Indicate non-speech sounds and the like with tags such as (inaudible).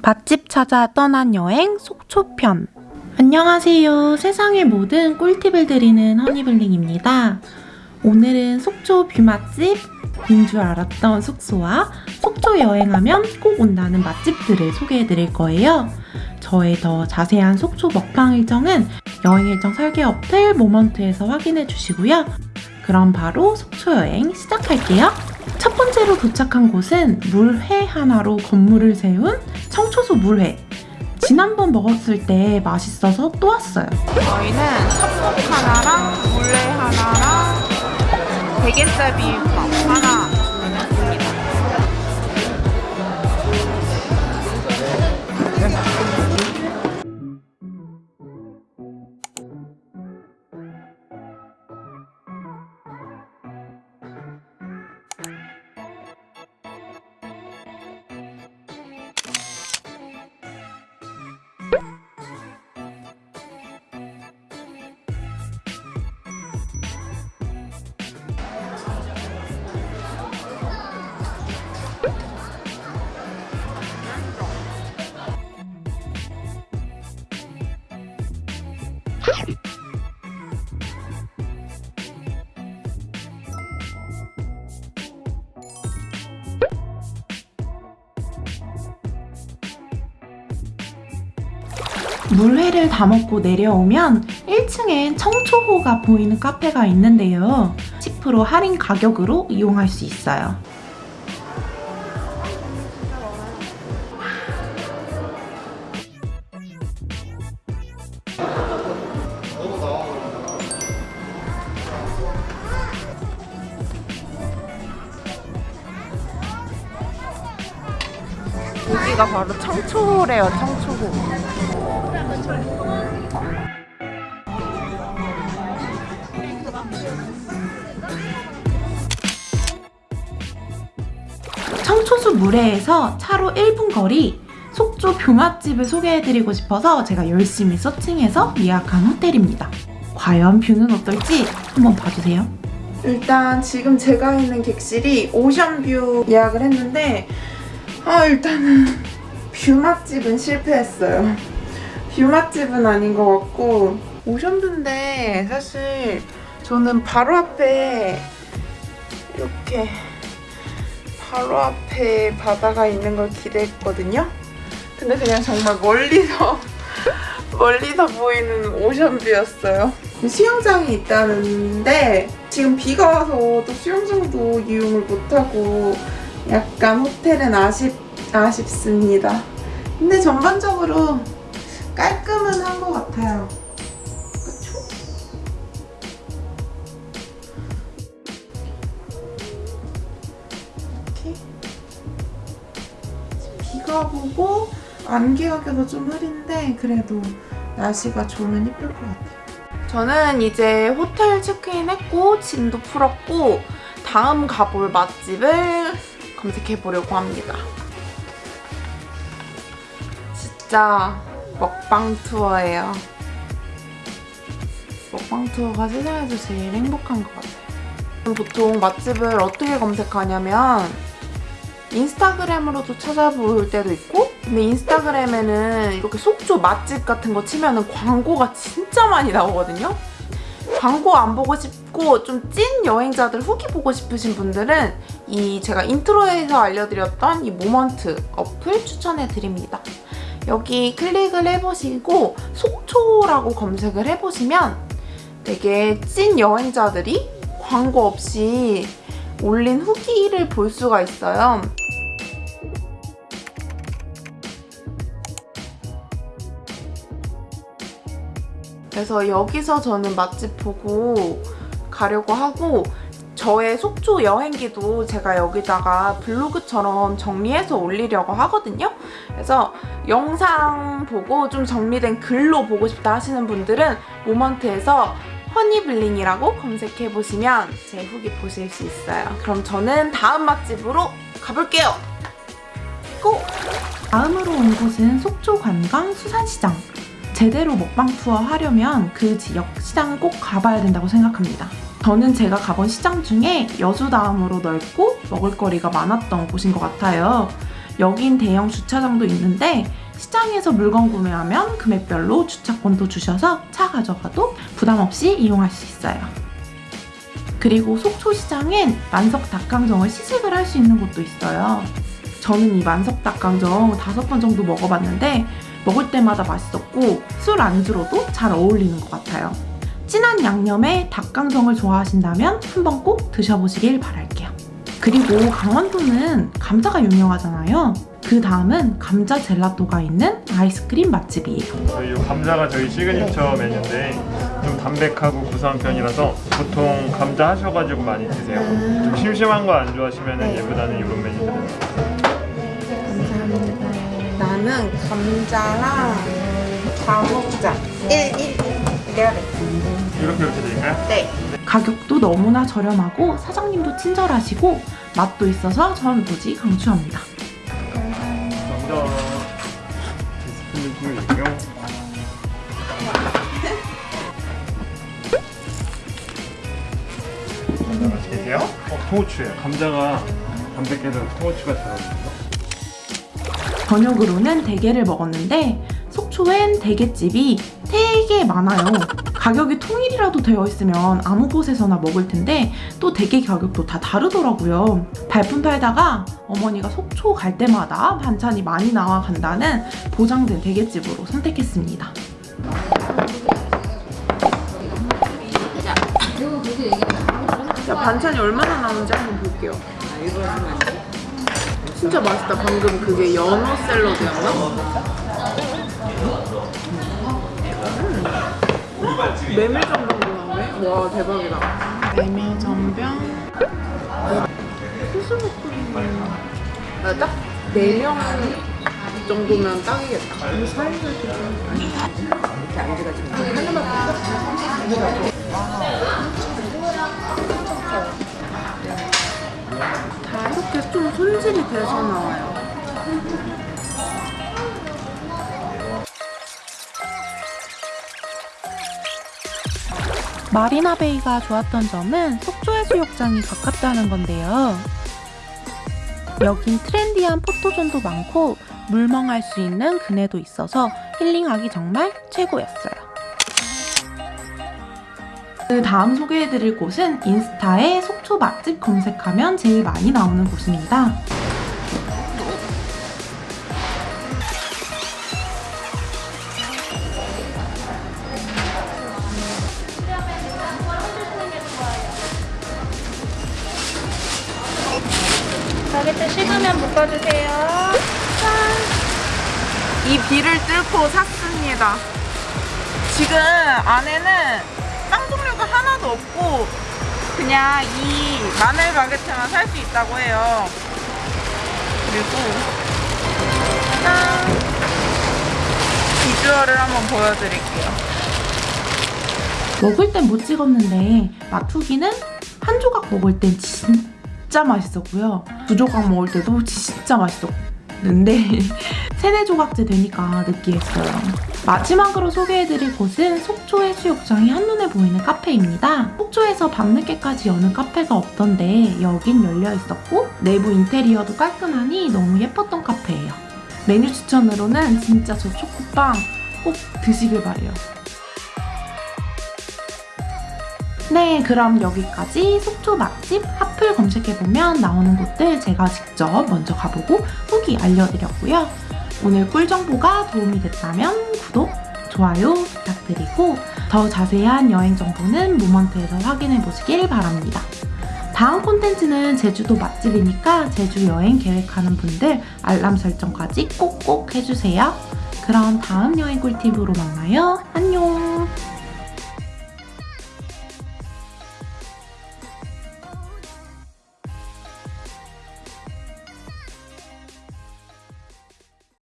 맛집 찾아 떠난 여행 속초편 안녕하세요. 세상의 모든 꿀팁을 드리는 허니블링입니다. 오늘은 속초 view맛집 인 줄 알았던 숙소와 속초 여행하면 꼭 온다는 맛집들을 소개해드릴 거예요. 저의 더 자세한 속초 먹방 일정은 여행 일정 설계 어플 모먼트에서 확인해 주시고요. 그럼 바로 속초 여행 시작할게요. 첫 번째로 도착한 곳은 물회 하나로 건물을 세운 청초소 물회. 지난번 먹었을 때 맛있어서 또 왔어요. 저희는 첩국 하나랑 물회 하나랑 대게살 비빔밥 하나 물회를 다 먹고 내려오면 1층엔 청초호가 보이는 카페가 있는데요. 10% 할인 가격으로 이용할 수 있어요. 여기가 바로 청초호래요, 청초호. 청초수 물회에서 차로 1분 거리 속초 뷰맛집을 소개해드리고 싶어서 제가 열심히 서칭해서 예약한 호텔입니다. 과연 뷰는 어떨지 한번 봐주세요. 일단 지금 제가 있는 객실이 오션뷰 예약을 했는데 아 일단은 view 맛집은 실패했어요. view 맛집은 아닌 것 같고 ocean view인데 사실 저는 바로 앞에 이렇게 바로 앞에 바다가 있는 걸 기대했거든요. 근데 그냥 정말 멀리서 (laughs) 멀리서 보이는 ocean view였어요. 수영장이 있다는데 지금 비가 와서 또 수영장도 이용을 못하고 약간 호텔은 아쉽, 아쉽습니다. 근데 전반적으로 깔끔은 한 것 같아요. 그쵸? 이렇게 비가 오고 안개가 껴서 좀 흐린데 그래도 날씨가 좋으면 예쁠 것 같아요. 저는 이제 호텔 체크인 했고 짐도 풀었고 다음 가볼 맛집을 검색해 보려고 합니다. 진짜 먹방 투어예요. 먹방 투어가 세상에서 제일 행복한 것 같아요. 보통 맛집을 어떻게 검색하냐면 인스타그램으로도 찾아볼 때도 있고 근데 인스타그램에는 이렇게 속초 맛집 같은 거 치면 은 광고가 진짜 많이 나오거든요. 광고 안 보고 싶고 좀 찐 여행자들 후기 보고 싶으신 분들은 이 제가 intro에서 알려드렸던 이 모먼트 어플 추천해드립니다. 여기 클릭을 해보시고 속초라고 검색을 해보시면 되게 찐 여행자들이 광고 없이 올린 후기를 볼 수가 있어요. 그래서 여기서 저는 맛집 보고 가려고 하고 저의 속초 여행기도 제가 여기다가 블로그처럼 정리해서 올리려고 하거든요. 그래서 영상 보고 좀 정리된 글로 보고 싶다 하시는 분들은 모먼트에서 허니블링이라고 검색해보시면 제 후기 보실 수 있어요. 그럼 저는 다음 맛집으로 가볼게요. 고! 다음으로 온 곳은 속초 관광 수산시장. 제대로 먹방 투어 하려면 그 지역 시장 꼭 가봐야 된다고 생각합니다. 저는 제가 가본 시장 중에 여수 다음으로 넓고 먹을거리가 많았던 곳인 것 같아요. 여긴 대형 주차장도 있는데 시장에서 물건 구매하면 금액별로 주차권도 주셔서 차 가져가도 부담 없이 이용할 수 있어요. 그리고 속초시장엔 만석 닭강정을 시식을 할 수 있는 곳도 있어요. 저는 이 만석 닭강정 다섯 번 정도 먹어봤는데 먹을 때마다 맛있었고 술 안주로도 잘 어울리는 것 같아요. 진한 양념에 닭강정을 좋아하신다면 한번 꼭 드셔보시길 바랄게요. 그리고 강원도는 감자가 유명하잖아요. 그 다음은 감자 젤라또가 있는 아이스크림 맛집이에요. 저희 이 감자가 저희 시그니처 메뉴인데 좀 담백하고 구수한 편이라서 보통 감자 하셔가지고 많이 드세요. 좀 심심한 거 안 좋아하시면 얘보다는 이런 메뉴 나는 감자랑 장목장 1, 1, 이래야 돼. 이렇게 이렇게 드릴까요? 네. 가격도 너무나 저렴하고 사장님도 친절하시고 맛도 있어서 전 무지 강추합니다. 주시고요. (laughs) 감자 맛있게 드세요. 어, 통후추예요. 감자가 담백해서 통후추가 잘 어울려요. 저녁으로는 대게를 먹었는데 속초엔 대게집이 되게 많아요. 가격이 통일이라도 되어 있으면 아무 곳에서나 먹을 텐데 또 대게 가격도 다 다르더라고요. 발품 팔다가 어머니가 속초 갈 때마다 반찬이 많이 나와 간다는 보장된 대게집으로 선택했습니다. 자, 반찬이 얼마나 나오는지 한번 볼게요. 진짜 맛있다. 방금 그게 연어 샐러드였나? 음. 메밀전병도 나오네? 와 대박이다. 메밀전병. 소스볶음. 아, 딱 4명 정도면 딱이겠다. 다 손질이 돼서 나와요. 마리나 베이가 좋았던 점은 속초 해수욕장이 가깝다는 건데요. 여긴 트렌디한 포토존도 많고 물멍할 수 있는 그네도 있어서 힐링하기 정말 최고였어요. 그 다음 소개해드릴 곳은 인스타에 속초 맛집 검색하면 제일 많이 나오는 곳입니다. 바게트 식으면 묶어주세요. 이 비를 뚫고 샀습니다. 지금 안에는 하나도 없고 그냥 이 마늘 바게트만 살 수 있다고 해요. 그리고 짠! 비주얼을 한번 보여드릴게요. 먹을 땐 못 찍었는데 맛후기는 한 조각 먹을 땐 진짜 맛있었고요. 두 조각 먹을 때도 진짜 맛있었는데 (laughs) 세네 조각째 되니까 느끼했어요. 마지막으로 소개해드릴 곳은 속초 해수욕장이 한눈에 보이는 카페입니다. 속초에서 밤늦게까지 여는 카페가 없던데 여긴 열려 있었고 내부 인테리어도 깔끔하니 너무 예뻤던 카페예요. 메뉴 추천으로는 진짜 저 초코빵 꼭 드시길 바래요. 네, 그럼 여기까지 속초 맛집 핫플 검색해보면 나오는 곳들 제가 직접 먼저 가보고 후기 알려드렸고요. 오늘 꿀 정보가 도움이 됐다면 구독, 좋아요 부탁드리고 더 자세한 여행 정보는 모먼트에서 확인해 보시길 바랍니다. 다음 콘텐츠는 제주도 맛집이니까 제주 여행 계획하는 분들 알람 설정까지 꼭꼭 해주세요. 그럼 다음 여행 꿀팁으로 만나요. 안녕!